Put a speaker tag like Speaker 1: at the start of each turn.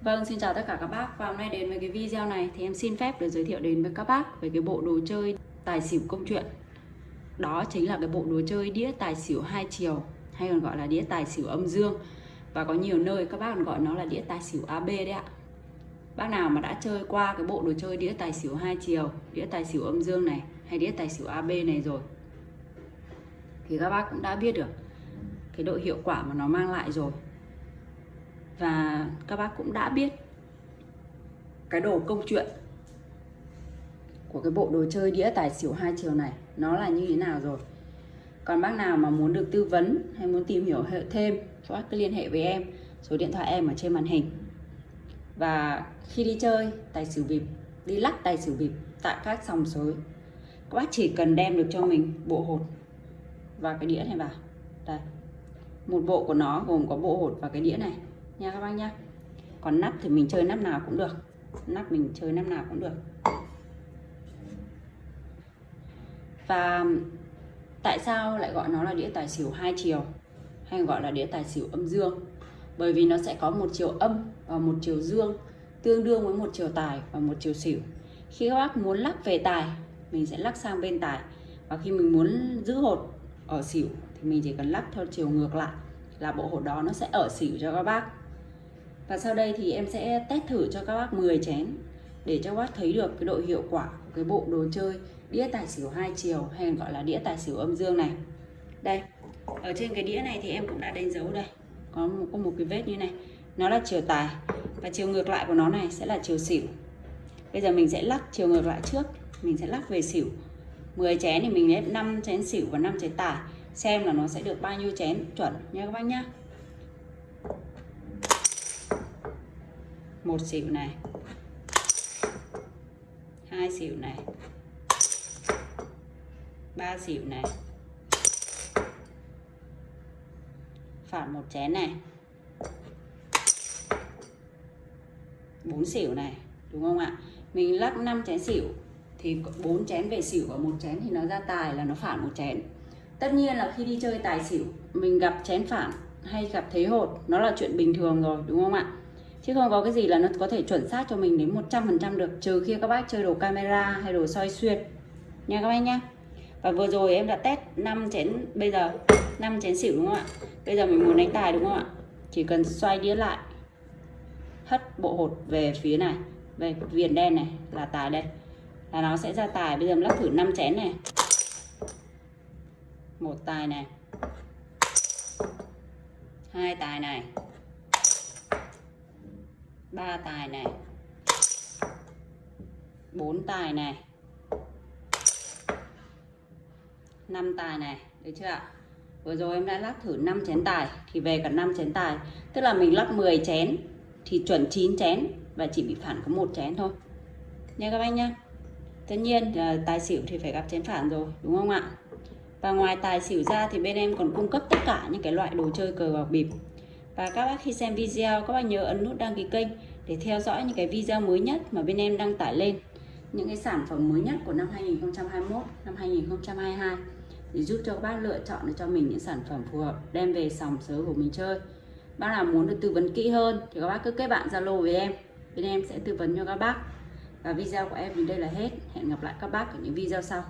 Speaker 1: Vâng, xin chào tất cả các bác. Và hôm nay đến với cái video này thì em xin phép được giới thiệu đến với các bác về cái bộ đồ chơi tài xỉu công chuyện. Đó chính là cái bộ đồ chơi đĩa tài xỉu hai chiều hay còn gọi là đĩa tài xỉu âm dương. Và có nhiều nơi các bác còn gọi nó là đĩa tài xỉu AB đấy ạ. Bác nào mà đã chơi qua cái bộ đồ chơi đĩa tài xỉu hai chiều, đĩa tài xỉu âm dương này hay đĩa tài xỉu AB này rồi thì các bác cũng đã biết được cái độ hiệu quả mà nó mang lại rồi và các bác cũng đã biết cái đồ công chuyện của cái bộ đồ chơi đĩa tài xỉu hai chiều này nó là như thế nào rồi. Còn bác nào mà muốn được tư vấn hay muốn tìm hiểu thêm, các bác cứ liên hệ với em. Số điện thoại em ở trên màn hình. Và khi đi chơi, tài xỉu bịp đi lắc tài xỉu bịp tại các sòng sới các bác chỉ cần đem được cho mình bộ hột và cái đĩa này vào. Đây. Một bộ của nó gồm có bộ hột và cái đĩa này nha các bác nhá. Còn nắp thì mình chơi nắp nào cũng được. Nắp mình chơi nắp nào cũng được. Và tại sao lại gọi nó là đĩa tài xỉu hai chiều, hay gọi là đĩa tài xỉu âm dương? Bởi vì nó sẽ có một chiều âm và một chiều dương tương đương với một chiều tài và một chiều xỉu. Khi các bác muốn lắc về tài, mình sẽ lắc sang bên tài. Và khi mình muốn giữ hột ở xỉu thì mình chỉ cần lắc theo chiều ngược lại là bộ hột đó nó sẽ ở xỉu cho các bác và sau đây thì em sẽ test thử cho các bác 10 chén để cho các bác thấy được cái độ hiệu quả của cái bộ đồ chơi đĩa tài xỉu hai chiều hay gọi là đĩa tài xỉu âm dương này. Đây ở trên cái đĩa này thì em cũng đã đánh dấu đây. Có một, có một cái vết như này. Nó là chiều tài và chiều ngược lại của nó này sẽ là chiều xỉu. Bây giờ mình sẽ lắc chiều ngược lại trước mình sẽ lắc về xỉu. 10 chén thì mình lấy 5 chén xỉu và 5 chén tài. Xem là nó sẽ được bao nhiêu chén chuẩn nha các bác nhá một xỉu này hai xỉu này ba xỉu này phản một chén này bốn xỉu này đúng không ạ? Mình lắc 5 chén xỉu thì bốn chén về xỉu và một chén thì nó ra tài là nó phản một chén. Tất nhiên là khi đi chơi tài xỉu, mình gặp chén phản hay gặp thế hột, nó là chuyện bình thường rồi, đúng không ạ? Chứ không có cái gì là nó có thể chuẩn xác cho mình đến 100% được, trừ khi các bác chơi đồ camera hay đồ soi xuyên. Nha các bác nhá. Và vừa rồi em đã test 5 chén, bây giờ 5 chén xỉu đúng không ạ? Bây giờ mình muốn đánh tài đúng không ạ? Chỉ cần xoay đĩa lại, hất bộ hột về phía này, về viền đen này, là tài đây. Là nó sẽ ra tài, bây giờ mình lắc thử 5 chén này. Một tài này. Hai tài này ba tài này. Bốn tài này. Năm tài này, được chưa ạ? Vừa rồi em đã lắc thử 5 chén tài, thì về cả 5 chén tài. Tức là mình lắc 10 chén, thì chuẩn 9 chén, và chỉ bị phản có một chén thôi. Nha các anh nhá. Tất nhiên à, tài xỉu thì phải gặp chén phản rồi, đúng không ạ? Và ngoài tài xỉu ra thì bên em còn cung cấp tất cả những cái loại đồ chơi cờ bạc bịp và các bác khi xem video, các bác nhớ ấn nút đăng ký kênh để theo dõi những cái video mới nhất mà bên em đăng tải lên. Những cái sản phẩm mới nhất của năm 2021 năm 2022 để giúp cho các bác lựa chọn được cho mình những sản phẩm phù hợp, đem về sòng sớ của mình chơi. Bác nào muốn được tư vấn kỹ hơn thì các bác cứ kết bạn zalo với em. Bên em sẽ tư vấn cho các bác. Và video của em đến đây là hết. Hẹn gặp lại các bác ở những video sau.